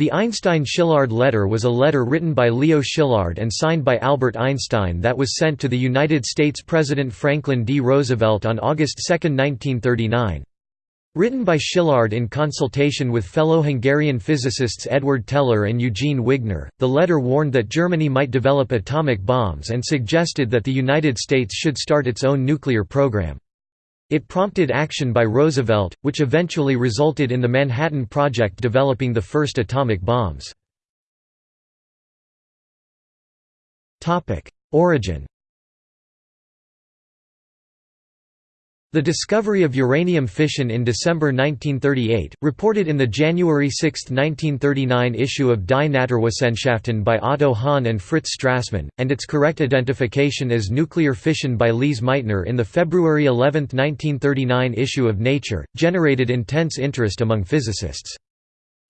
The Einstein-Szilard letter was a letter written by Leo Szilard and signed by Albert Einstein that was sent to the United States President Franklin D. Roosevelt on August 2, 1939. Written by Szilard in consultation with fellow Hungarian physicists Edward Teller and Eugene Wigner, the letter warned that Germany might develop atomic bombs and suggested that the United States should start its own nuclear program. It prompted action by Roosevelt, which eventually resulted in the Manhattan Project developing the first atomic bombs. Origin The discovery of uranium fission in December 1938, reported in the January 6, 1939 issue of Die Naturwissenschaften by Otto Hahn and Fritz Strassmann, and its correct identification as nuclear fission by Lise Meitner in the February 11, 1939 issue of Nature, generated intense interest among physicists.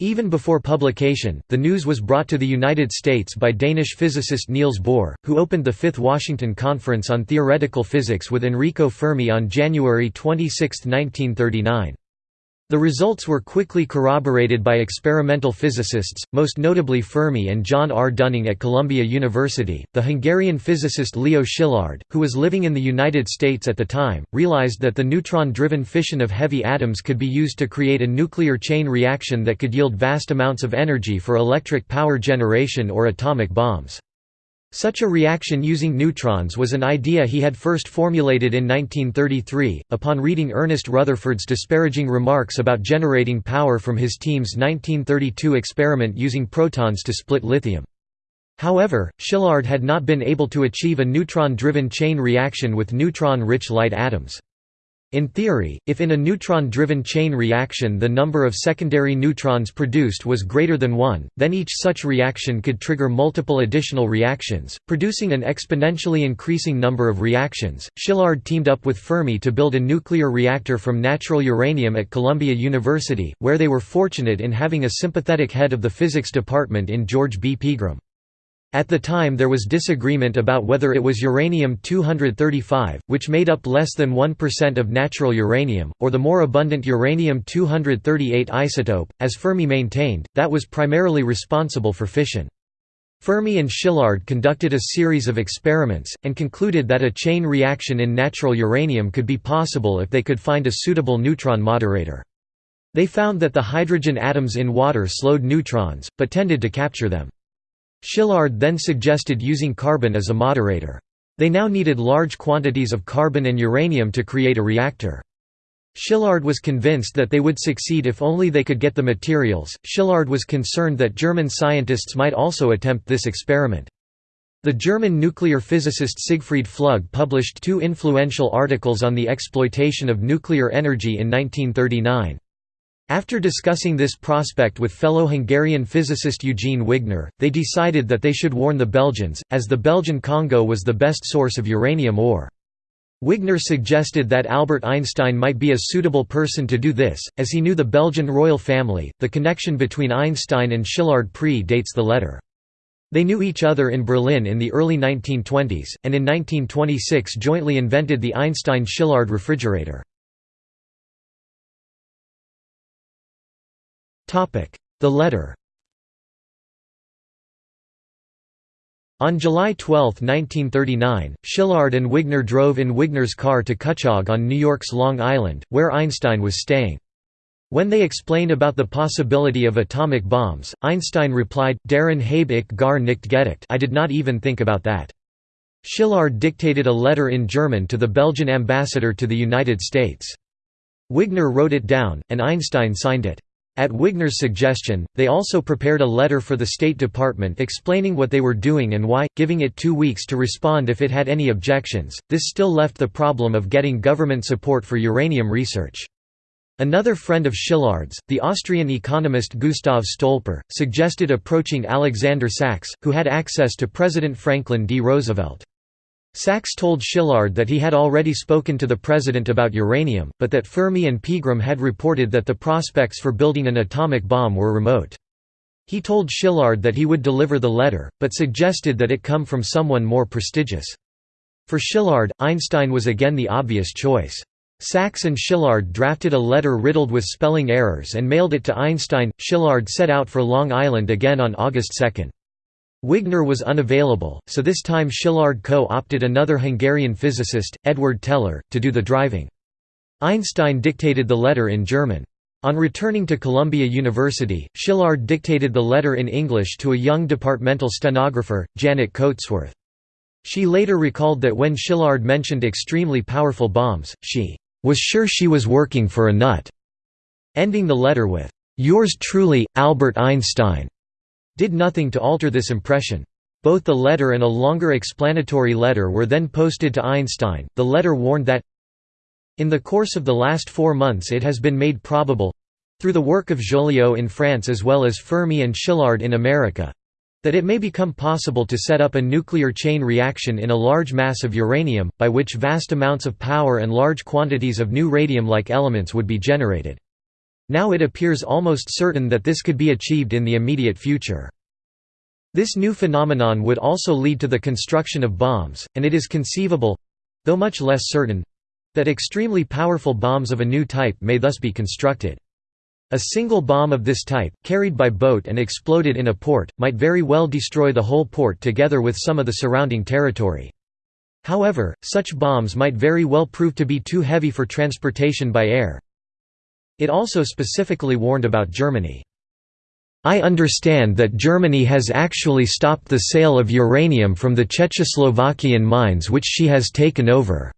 Even before publication, the news was brought to the United States by Danish physicist Niels Bohr, who opened the Fifth Washington Conference on Theoretical Physics with Enrico Fermi on January 26, 1939. The results were quickly corroborated by experimental physicists, most notably Fermi and John R. Dunning at Columbia University. The Hungarian physicist Leo Szilard, who was living in the United States at the time, realized that the neutron driven fission of heavy atoms could be used to create a nuclear chain reaction that could yield vast amounts of energy for electric power generation or atomic bombs. Such a reaction using neutrons was an idea he had first formulated in 1933, upon reading Ernest Rutherford's disparaging remarks about generating power from his team's 1932 experiment using protons to split lithium. However, Szilard had not been able to achieve a neutron-driven chain reaction with neutron-rich light atoms. In theory, if in a neutron-driven chain reaction the number of secondary neutrons produced was greater than 1, then each such reaction could trigger multiple additional reactions, producing an exponentially increasing number of reactions. Szilard teamed up with Fermi to build a nuclear reactor from natural uranium at Columbia University, where they were fortunate in having a sympathetic head of the physics department in George B. Pegram. At the time there was disagreement about whether it was uranium-235, which made up less than 1% of natural uranium, or the more abundant uranium-238 isotope, as Fermi maintained, that was primarily responsible for fission. Fermi and Szilard conducted a series of experiments, and concluded that a chain reaction in natural uranium could be possible if they could find a suitable neutron moderator. They found that the hydrogen atoms in water slowed neutrons, but tended to capture them. Szilard then suggested using carbon as a moderator. They now needed large quantities of carbon and uranium to create a reactor. Szilard was convinced that they would succeed if only they could get the materials. Szilard was concerned that German scientists might also attempt this experiment. The German nuclear physicist Siegfried Flügge published two influential articles on the exploitation of nuclear energy in 1939. After discussing this prospect with fellow Hungarian physicist Eugene Wigner, they decided that they should warn the Belgians, as the Belgian Congo was the best source of uranium ore. Wigner suggested that Albert Einstein might be a suitable person to do this, as he knew the Belgian royal family. The connection between Einstein and Szilard pre-dates the letter. They knew each other in Berlin in the early 1920s, and in 1926 jointly invented the Einstein-Szilard refrigerator. The letter On July 12, 1939, Szilard and Wigner drove in Wigner's car to Cutchogue on New York's Long Island, where Einstein was staying. When they explained about the possibility of atomic bombs, Einstein replied, Darin habe ich gar nicht gedacht I did not even think about that. Szilard dictated a letter in German to the Belgian ambassador to the United States. Wigner wrote it down, and Einstein signed it. At Wigner's suggestion, they also prepared a letter for the State Department explaining what they were doing and why, giving it two weeks to respond if it had any objections. This still left the problem of getting government support for uranium research. Another friend of Szilard's, the Austrian economist Gustav Stolper, suggested approaching Alexander Sachs, who had access to President Franklin D. Roosevelt. Sachs told Szilard that he had already spoken to the president about uranium, but that Fermi and Pegram had reported that the prospects for building an atomic bomb were remote. He told Szilard that he would deliver the letter, but suggested that it come from someone more prestigious. For Szilard, Einstein was again the obvious choice. Sachs and Szilard drafted a letter riddled with spelling errors and mailed it to Einstein. Szilard set out for Long Island again on August 2. Wigner was unavailable, so this time Szilard co-opted another Hungarian physicist, Edward Teller, to do the driving. Einstein dictated the letter in German. On returning to Columbia University, Szilard dictated the letter in English to a young departmental stenographer, Janet Coatsworth. She later recalled that when Szilard mentioned extremely powerful bombs, she was sure she was working for a nut, ending the letter with, "'Yours truly, Albert Einstein' did nothing to alter this impression. Both the letter and a longer explanatory letter were then posted to Einstein. The letter warned that in the course of the last four months it has been made probable through the work of Joliot in France as well as Fermi and Szilard in America that it may become possible to set up a nuclear chain reaction in a large mass of uranium, by which vast amounts of power and large quantities of new radium-like elements would be generated. Now it appears almost certain that this could be achieved in the immediate future. This new phenomenon would also lead to the construction of bombs, and it is conceivable—though much less certain, that extremely powerful bombs of a new type may thus be constructed. A single bomb of this type, carried by boat and exploded in a port, might very well destroy the whole port together with some of the surrounding territory. However, such bombs might very well prove to be too heavy for transportation by air. It also specifically warned about Germany. I understand that Germany has actually stopped the sale of uranium from the Czechoslovakian mines which she has taken over.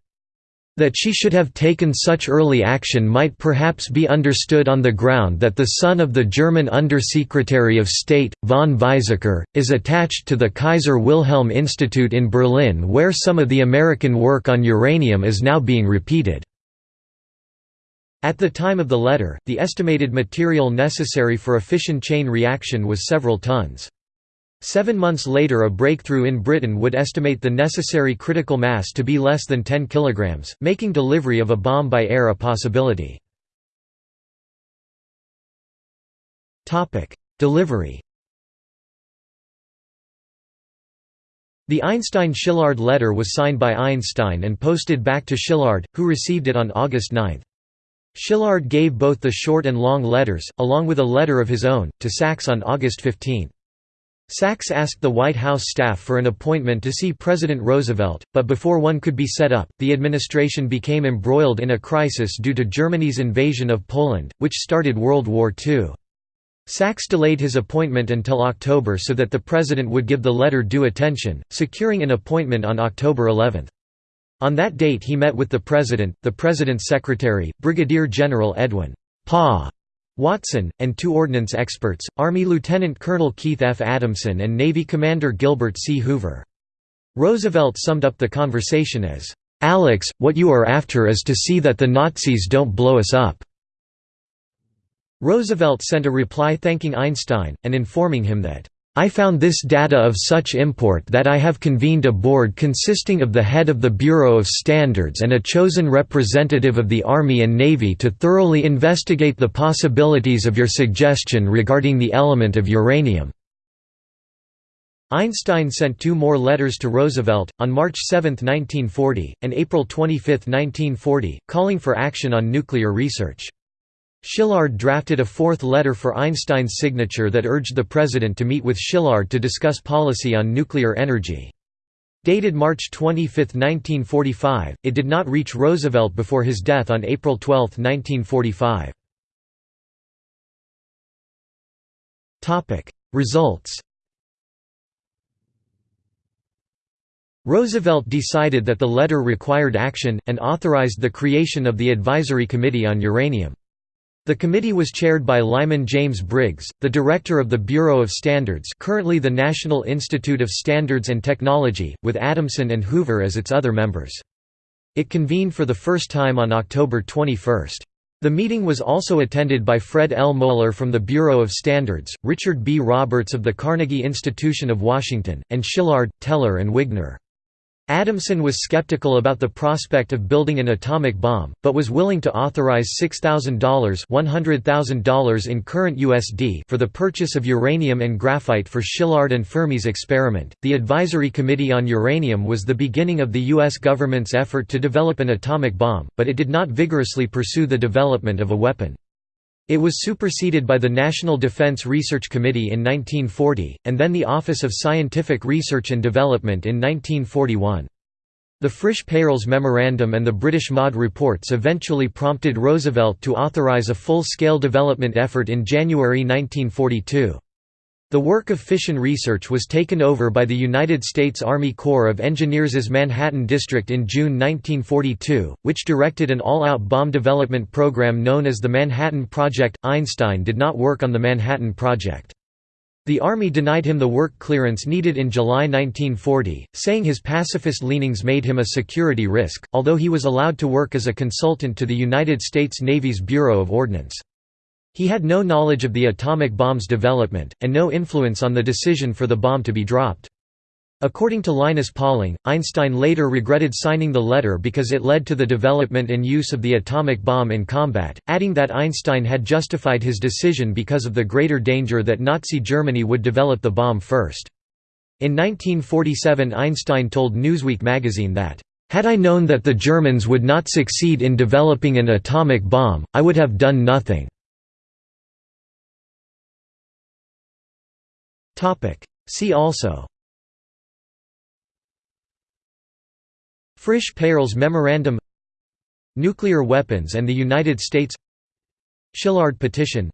That she should have taken such early action might perhaps be understood on the ground that the son of the German Undersecretary of State, von Weizsäcker, is attached to the Kaiser Wilhelm Institute in Berlin where some of the American work on uranium is now being repeated. At the time of the letter, the estimated material necessary for a fission chain reaction was several tons. Seven months later a breakthrough in Britain would estimate the necessary critical mass to be less than 10 kg, making delivery of a bomb by air a possibility. Delivery The Einstein-Szilard letter was signed by Einstein and posted back to Szilard, who received it on August 9. Szilard gave both the short and long letters, along with a letter of his own, to Sachs on August 15. Sachs asked the White House staff for an appointment to see President Roosevelt, but before one could be set up, the administration became embroiled in a crisis due to Germany's invasion of Poland, which started World War II. Sachs delayed his appointment until October so that the president would give the letter due attention, securing an appointment on October 11. On that date he met with the president, the president's secretary, Brigadier General Edwin Pa Watson, and two ordnance experts, Army Lieutenant Colonel Keith F. Adamson and Navy Commander Gilbert C. Hoover. Roosevelt summed up the conversation as, "'Alex, what you are after is to see that the Nazis don't blow us up." Roosevelt sent a reply thanking Einstein, and informing him that, I found this data of such import that I have convened a board consisting of the head of the Bureau of Standards and a chosen representative of the Army and Navy to thoroughly investigate the possibilities of your suggestion regarding the element of uranium." Einstein sent two more letters to Roosevelt, on March 7, 1940, and April 25, 1940, calling for action on nuclear research. Szilard drafted a fourth letter for Einstein's signature that urged the president to meet with Szilard to discuss policy on nuclear energy. Dated March 25, 1945, it did not reach Roosevelt before his death on April 12, 1945. Results Roosevelt decided that the letter required action, and authorized the creation of the Advisory Committee on Uranium. The committee was chaired by Lyman James Briggs, the director of the Bureau of Standards currently the National Institute of Standards and Technology, with Adamson and Hoover as its other members. It convened for the first time on October 21. The meeting was also attended by Fred L. Mohler from the Bureau of Standards, Richard B. Roberts of the Carnegie Institution of Washington, and Szilard, Teller and Wigner. Adamson was skeptical about the prospect of building an atomic bomb, but was willing to authorize $6,000 $100,000 in current USD for the purchase of uranium and graphite for Szilard and Fermi's experiment. The Advisory Committee on Uranium was the beginning of the U.S. government's effort to develop an atomic bomb, but it did not vigorously pursue the development of a weapon. It was superseded by the National Defense Research Committee in 1940, and then the Office of Scientific Research and Development in 1941. The Frisch-Peierls Memorandum and the British MAUD reports eventually prompted Roosevelt to authorize a full-scale development effort in January 1942. The work of fission research was taken over by the United States Army Corps of Engineers's Manhattan District in June 1942, which directed an all-out bomb development program known as the Manhattan Project. Einstein did not work on the Manhattan Project. The Army denied him the work clearance needed in July 1940, saying his pacifist leanings made him a security risk, although he was allowed to work as a consultant to the United States Navy's Bureau of Ordnance. He had no knowledge of the atomic bomb's development, and no influence on the decision for the bomb to be dropped. According to Linus Pauling, Einstein later regretted signing the letter because it led to the development and use of the atomic bomb in combat, adding that Einstein had justified his decision because of the greater danger that Nazi Germany would develop the bomb first. In 1947 Einstein told Newsweek magazine that, "...had I known that the Germans would not succeed in developing an atomic bomb, I would have done nothing." See also. Frisch-Peierls Memorandum. Nuclear weapons and the United States. Szilard Petition.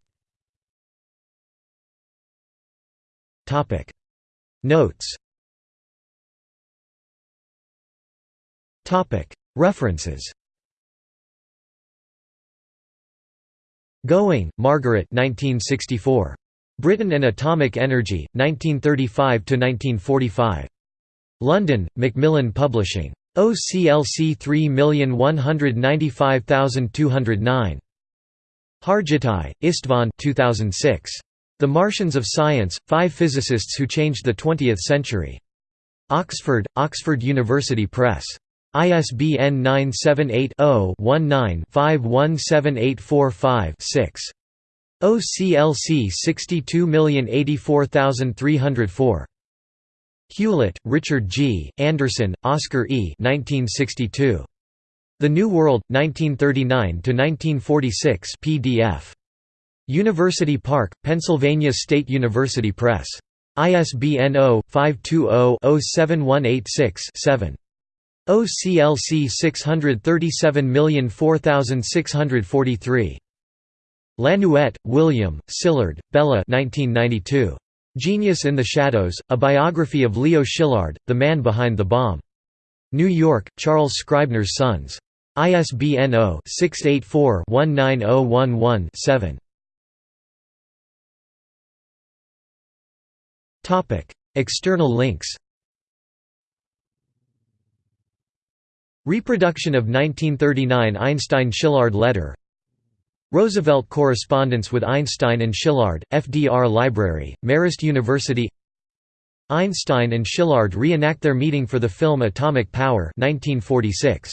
Notes. References. Gowing, Margaret 1964. Britain and Atomic Energy, 1935–1945. London, Macmillan Publishing. OCLC 3195209. Hargittai, Istvan 2006. The Martians of Science, Five Physicists Who Changed the Twentieth Century. Oxford, Oxford University Press. ISBN 978 0 19 517845 6. OCLC 62084304. Hewlett, Richard G., Anderson, Oscar E. 1962. The New World, 1939–1946 PDF. University Park, Pennsylvania State University Press. ISBN 0-520-07186-7. OCLC 637004643. Lanouette, William, Szilard, Bela 1992. Genius in the Shadows, A Biography of Leo Szilard, the man behind the bomb. New York, Charles Scribner's Sons. ISBN 0-684-19011-7. External links Reproduction of 1939 Einstein–Szilard letter Roosevelt correspondence with Einstein and Szilard, FDR Library, Marist University Einstein and Szilard reenact their meeting for the film Atomic Power 1946.